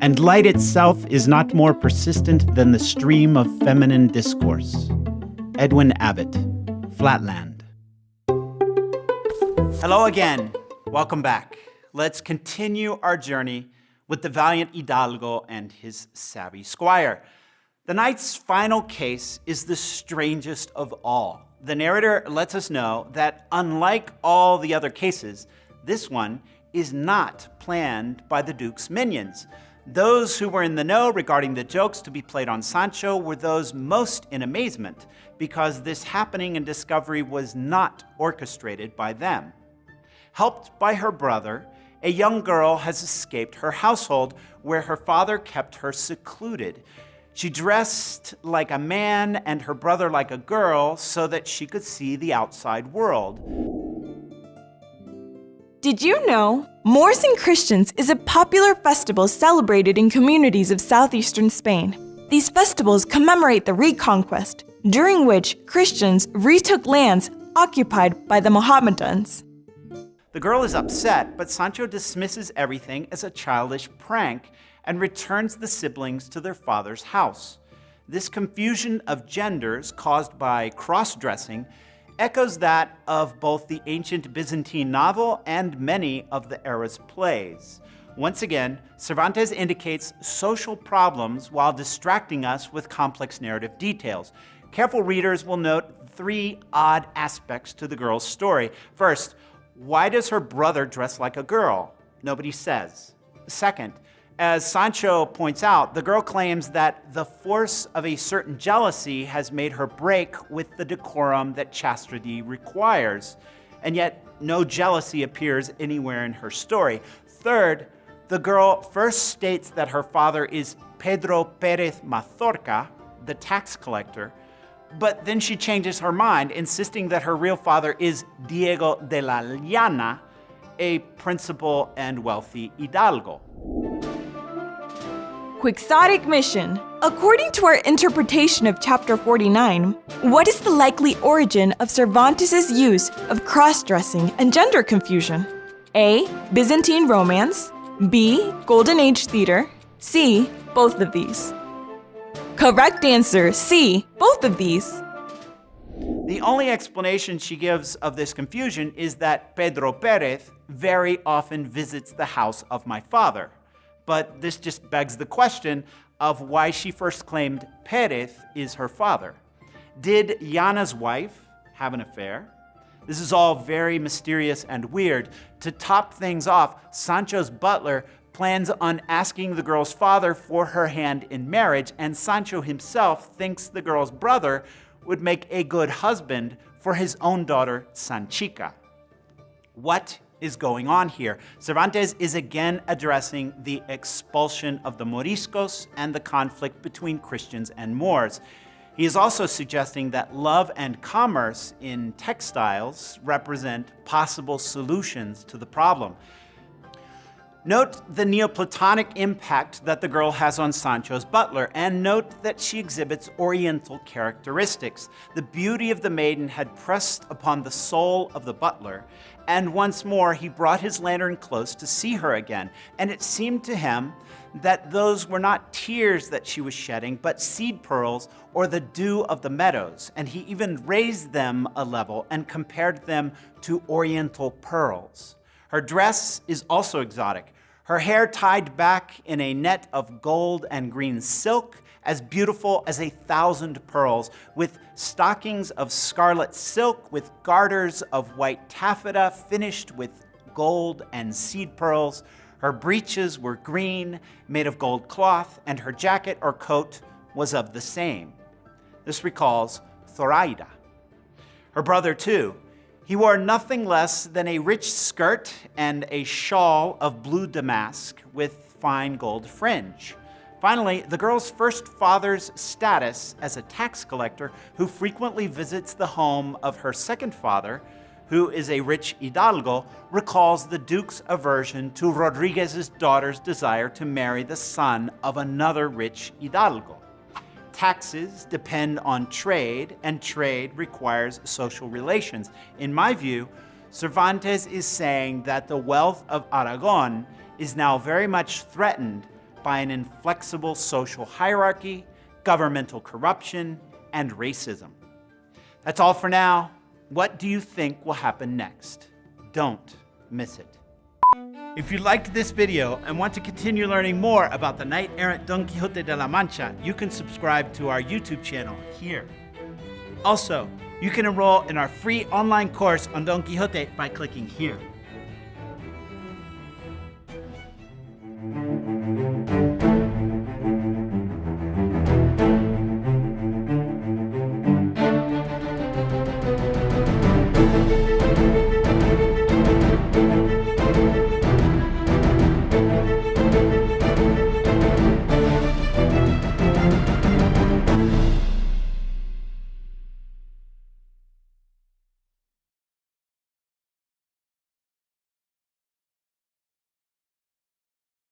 and light itself is not more persistent than the stream of feminine discourse. Edwin Abbott, Flatland. Hello again. Welcome back. Let's continue our journey with the valiant Hidalgo and his savvy squire. The night's final case is the strangest of all. The narrator lets us know that unlike all the other cases, this one is not planned by the Duke's minions. Those who were in the know regarding the jokes to be played on Sancho were those most in amazement because this happening and discovery was not orchestrated by them. Helped by her brother, a young girl has escaped her household where her father kept her secluded. She dressed like a man and her brother like a girl so that she could see the outside world. Did you know? Moors and Christians is a popular festival celebrated in communities of southeastern Spain. These festivals commemorate the Reconquest, during which Christians retook lands occupied by the Mohammedans. The girl is upset, but Sancho dismisses everything as a childish prank and returns the siblings to their father's house. This confusion of genders caused by cross-dressing echoes that of both the ancient Byzantine novel and many of the era's plays. Once again, Cervantes indicates social problems while distracting us with complex narrative details. Careful readers will note three odd aspects to the girl's story. First, why does her brother dress like a girl? Nobody says. Second, as Sancho points out, the girl claims that the force of a certain jealousy has made her break with the decorum that chastity requires, and yet no jealousy appears anywhere in her story. Third, the girl first states that her father is Pedro Perez Mazorca, the tax collector, but then she changes her mind, insisting that her real father is Diego de la Llana, a principal and wealthy hidalgo. Quixotic mission. According to our interpretation of chapter 49, what is the likely origin of Cervantes' use of cross-dressing and gender confusion? A. Byzantine romance. B. Golden Age theater. C. Both of these. Correct answer, C. Both of these. The only explanation she gives of this confusion is that Pedro Perez very often visits the house of my father but this just begs the question of why she first claimed Perez is her father. Did Llana's wife have an affair? This is all very mysterious and weird. To top things off, Sancho's butler plans on asking the girl's father for her hand in marriage, and Sancho himself thinks the girl's brother would make a good husband for his own daughter, Sanchica. What is going on here. Cervantes is again addressing the expulsion of the Moriscos and the conflict between Christians and Moors. He is also suggesting that love and commerce in textiles represent possible solutions to the problem. Note the Neoplatonic impact that the girl has on Sancho's butler, and note that she exhibits oriental characteristics. The beauty of the maiden had pressed upon the soul of the butler, and once more he brought his lantern close to see her again, and it seemed to him that those were not tears that she was shedding, but seed pearls or the dew of the meadows, and he even raised them a level and compared them to oriental pearls. Her dress is also exotic her hair tied back in a net of gold and green silk, as beautiful as a thousand pearls, with stockings of scarlet silk, with garters of white taffeta finished with gold and seed pearls. Her breeches were green, made of gold cloth, and her jacket or coat was of the same. This recalls Zoraida. Her brother, too, he wore nothing less than a rich skirt and a shawl of blue damask with fine gold fringe. Finally, the girl's first father's status as a tax collector who frequently visits the home of her second father, who is a rich hidalgo, recalls the Duke's aversion to Rodriguez's daughter's desire to marry the son of another rich hidalgo. Taxes depend on trade, and trade requires social relations. In my view, Cervantes is saying that the wealth of Aragon is now very much threatened by an inflexible social hierarchy, governmental corruption, and racism. That's all for now. What do you think will happen next? Don't miss it. If you liked this video and want to continue learning more about the knight-errant Don Quixote de la Mancha, you can subscribe to our YouTube channel here. Also, you can enroll in our free online course on Don Quixote by clicking here.